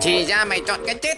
Chỉ ra mày chọn cái chết.